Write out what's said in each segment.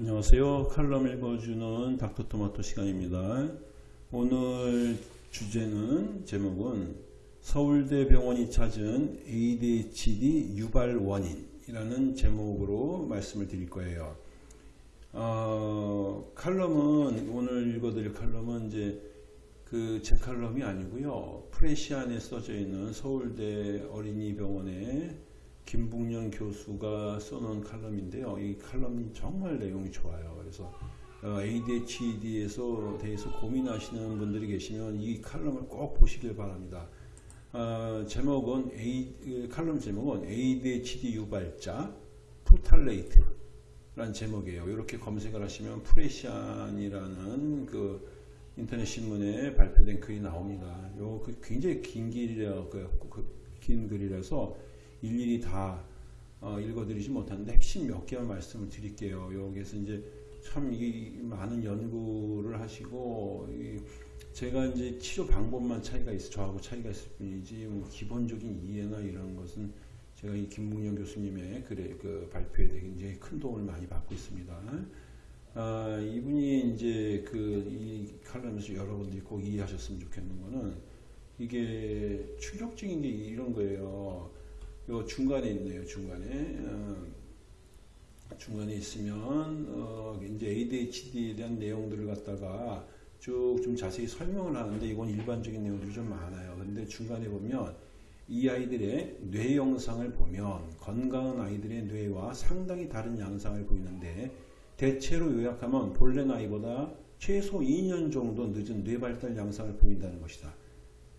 안녕하세요. 칼럼 읽어주는 닥터토마토 시간입니다. 오늘 주제는 제목은 서울대 병원이 찾은 ADHD 유발 원인이라는 제목으로 말씀을 드릴 거예요. 어, 칼럼은 오늘 읽어드릴 칼럼은 이제 그 제 칼럼이 아니고요. 프레시안에 써져 있는 서울대 어린이병원의 김붕년 교수가 써놓은 칼럼인데요. 이 칼럼이 정말 내용이 좋아요. 그래서 어, ADHD에서 대해서 고민하시는 분들이 계시면 이 칼럼을 꼭 보시길 바랍니다. 어, 제목은 에, 그 칼럼 제목은 ADHD 유발자 프탈레이트라는 제목이에요. 이렇게 검색을 하시면 프레시안이라는 그 인터넷 신문에 발표된 글이 나옵니다. 요 그 굉장히 긴 글이라 그, 그, 긴 글이라서 일일이 다 어, 읽어드리지 못하는데 핵심 몇 개만 말씀을 드릴게요. 여기서 이제 참 이 많은 연구를 하시고 이 제가 이제 치료 방법만 차이가 있어 저하고 차이가 있을 뿐이지 뭐 기본적인 이해나 이런 것은 제가 이 김문영 교수님의 글에 그 발표에 굉장히 큰 도움을 많이 받고 있습니다. 아, 이분이 이제 그 이 칼럼에서 여러분들이 꼭 이해하셨으면 좋겠는 거는 이게 충격적인 게 이런 거예요. 요 중간에 있네요. 중간에 어, 중간에 있으면 어, 이제 ADHD에 대한 내용들을 갖다가 쭉 좀 자세히 설명을 하는데 이건 일반적인 내용들이 좀 많아요. 근데 중간에 보면 이 아이들의 뇌 영상을 보면 건강한 아이들의 뇌와 상당히 다른 양상을 보이는데 대체로 요약하면 본래 나이보다 최소 2년 정도 늦은 뇌 발달 양상을 보인다는 것이다.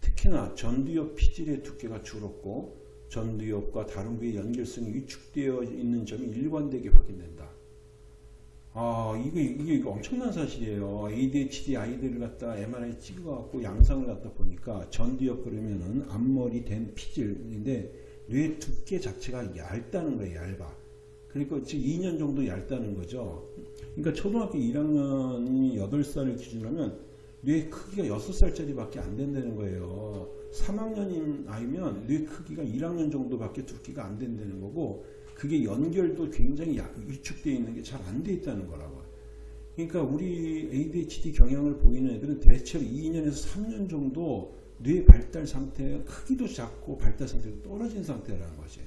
특히나 전두엽 피질의 두께가 줄었고 전두엽과 다른 부의 연결성이 위축되어 있는 점이 일관되게 확인된다. 아, 이게, 이게 엄청난 사실이에요. ADHD 아이들을 갖다 MRI 찍어갖고 양상을 갖다 보니까 전두엽 그러면은 앞머리 된 피질인데 뇌 두께 자체가 얇다는 거예요, 얇아. 그러니까 지금 2년 정도 얇다는 거죠. 그러니까 초등학교 1학년이 8살을 기준으로 하면 뇌 크기가 6살짜리밖에 안 된다는 거예요. 3학년인 아이면 뇌 크기가 1학년 정도밖에 두께가 안 된다는 거고 그게 연결도 굉장히 위축되어 있는 게 잘 안 돼 있다는 거라고. 그러니까 우리 ADHD 경향을 보이는 애들은 대체로 2년에서 3년 정도 뇌 발달 상태 크기도 작고 발달 상태도 떨어진 상태라는 거지.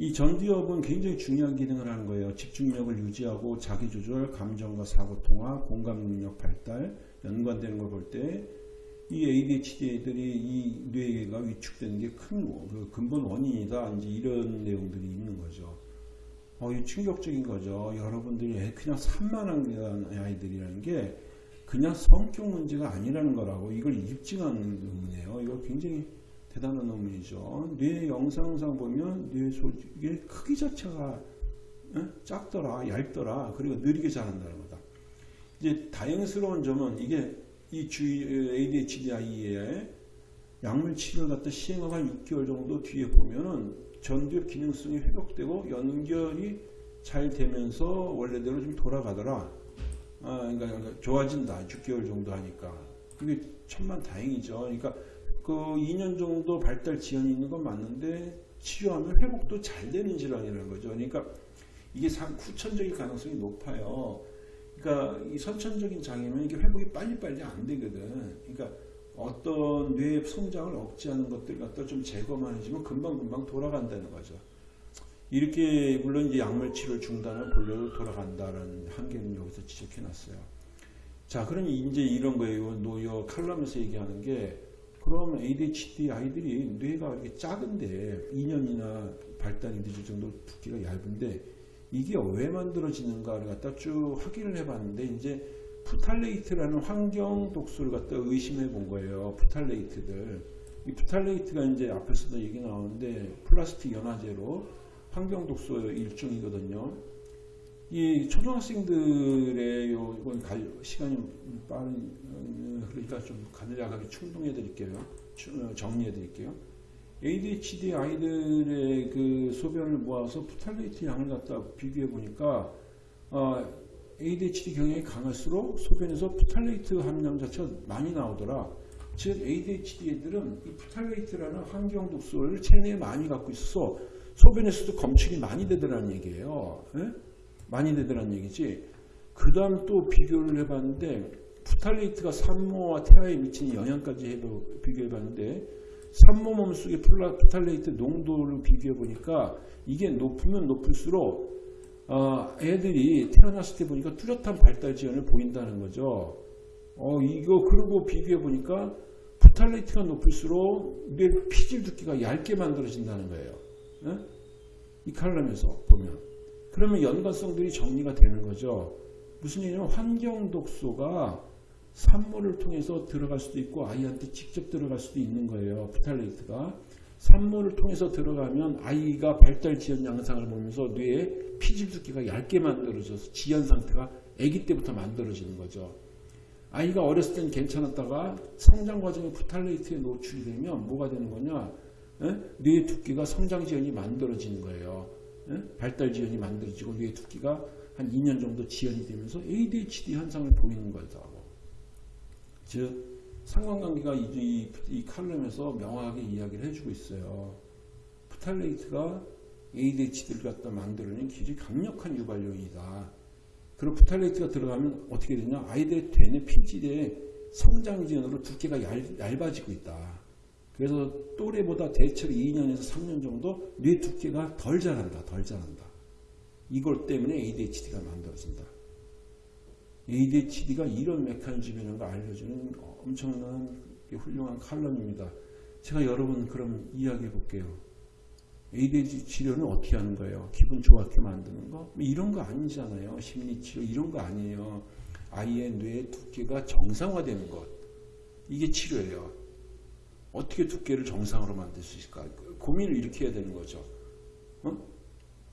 이 전두엽은 굉장히 중요한 기능을 하는 거예요. 집중력을 유지하고 자기조절, 감정과 사고통화, 공감 능력 발달 연관되는 걸 볼 때 이 ADHD 애들이 이 뇌가 위축되는 게 큰 그 근본 원인이다. 이제 이런 내용들이 있는 거죠. 어, 이 충격적인 거죠. 여러분들이 그냥 산만한 아이들이라는 게 그냥 성격 문제가 아니라는 거라고 이걸 입증하는 논문이에요. 이거 굉장히 대단한 논문이죠. 뇌 영상상 보면 뇌 소식의 크기 자체가 작더라, 얇더라, 그리고 느리게 자란다는 거다. 이제 다행스러운 점은 이게 이 주의 ADHD 아이의 약물 치료를 갖다 시행하고 한 6개월 정도 뒤에 보면은 전두엽 기능성이 회복되고 연결이 잘 되면서 원래대로 좀 돌아가더라. 아, 그러니까 좋아진다. 6개월 정도 하니까. 그게 천만 다행이죠. 그러니까 그 2년 정도 발달 지연이 있는 건 맞는데 치료하면 회복도 잘 되는 질환이라는 거죠. 그러니까 이게 후천적인 가능성이 높아요. 그러니까 이 선천적인 장애면 이게 회복이 빨리빨리 안 되거든. 그러니까 어떤 뇌 성장을 억제하는 것들 갖다 좀 제거만 해주면 금방금방 돌아간다는 거죠. 이렇게 물론 이제 약물 치료 중단을 본래로 돌아간다는 한계는 여기서 지적해 놨어요. 자, 그럼 이제 이런 거예요. 노여 칼럼에서 얘기하는 게 그럼 ADHD 아이들이 뇌가 이렇게 작은데 2년이나 발달이 늦을 정도 두께가 얇은데 이게 왜 만들어지는가를 갖다 쭉 확인을 해봤는데 이제 프탈레이트라는 환경 독소를 갖다 의심해 본 거예요. 프탈레이트들. 이 프탈레이트가 이제 앞에서도 얘기 나오는데 플라스틱 연화제로 환경 독소 일종이거든요. 이 초등학생들의 요 이건 갈 시간이 빠른 그러니까 좀 간략하게 충동해 드릴게요. 정리해 드릴게요. ADHD 아이들의 그 소변을 모아서 프탈레이트 양을 갖다 비교해 보니까 어, ADHD 경향이 강할수록 소변에서 프탈레이트 함량 자체가 많이 나오더라. 즉 ADHD 애들은 이 프탈레이트라는 환경 독소를 체내에 많이 갖고 있어서 소변에서도 검출이 많이 되더라는 얘기예요. 예? 많이 되더란 얘기지. 그 다음 또 비교를 해봤는데 프탈레이트가 산모와 태아에 미치는 영향까지 해도 비교해봤는데 산모 몸속의 프탈레이트 농도를 비교해보니까 이게 높으면 높을수록 어, 애들이 태어났을 때 보니까 뚜렷한 발달 지연을 보인다는 거죠. 어, 이거 그러고 비교해 보니까 프탈레이트가 높을수록 뇌 피질 두께가 얇게 만들어진다는 거예요. 예? 이 칼럼에서 보면. 그러면 연관성들이 정리가 되는 거죠. 무슨 얘기냐면 환경 독소가 산모를 통해서 들어갈 수도 있고 아이한테 직접 들어갈 수도 있는 거예요. 프탈레이트가. 산모를 통해서 들어가면 아이가 발달 지연 양상을 보면서 뇌에 피질 두께가 얇게 만들어져서 지연 상태가 아기 때부터 만들어지는 거죠. 아이가 어렸을 땐 괜찮았다가 성장 과정에 프탈레이트에 노출이 되면 뭐가 되는 거냐? 예? 뇌 두께가 성장 지연이 만들어지는 거예요. 예? 발달 지연이 만들어지고 뇌 두께가 한 2년 정도 지연이 되면서 ADHD 현상을 보이는 거다고. 즉 상관관계가 이, 이, 이 칼럼에서 명확하게 이야기를 해주고 있어요. 프탈레이트가 ADHD를 갖다 만들어낸 굉장히 강력한 유발 요인이다. 그리고 푸탈레이트가 들어가면 어떻게 되냐? 아이들의 되는 피질의 성장 지연으로 두께가 얇, 얇아지고 있다. 그래서 또래보다 대체로 2년에서 3년 정도 뇌 두께가 덜 자란다. 덜 자란다. 이걸 때문에 ADHD가 만들어진다. ADHD가 이런 메커니즘이라는 걸 알려주는 엄청난 훌륭한 칼럼입니다. 제가 여러분 그럼 이야기해 볼게요. ADHD 치료는 어떻게 하는 거예요? 기분 좋게 만드는 거? 뭐 이런 거 아니잖아요. 심리치료 이런 거 아니에요. 아이의 뇌 두께가 정상화되는 것. 이게 치료예요. 어떻게 두께를 정상으로 만들 수 있을까? 고민을 해야 되는 거죠. 어?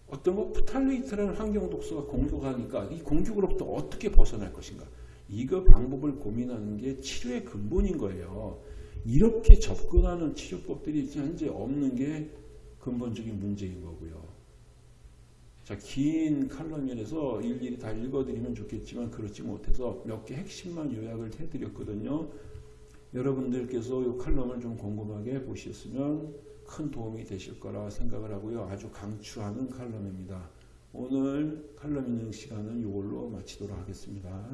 어떤 거 프탈레이트라는 환경 독소가 공격하니까 이 공격으로부터 어떻게 벗어날 것인가? 이거 방법을 고민하는 게 치료의 근본인 거예요. 이렇게 접근하는 치료법들이 현재 없는 게 근본적인 문제인 거고요. 자, 긴 칼럼이라서 일일이 다 읽어드리면 좋겠지만 그렇지 못해서 몇 개 핵심만 요약을 해드렸거든요. 여러분들께서 이 칼럼을 좀 곰곰하게 보셨으면 큰 도움이 되실 거라 생각을 하고요. 아주 강추하는 칼럼입니다. 오늘 칼럼 읽는 시간은 이걸로 마치도록 하겠습니다.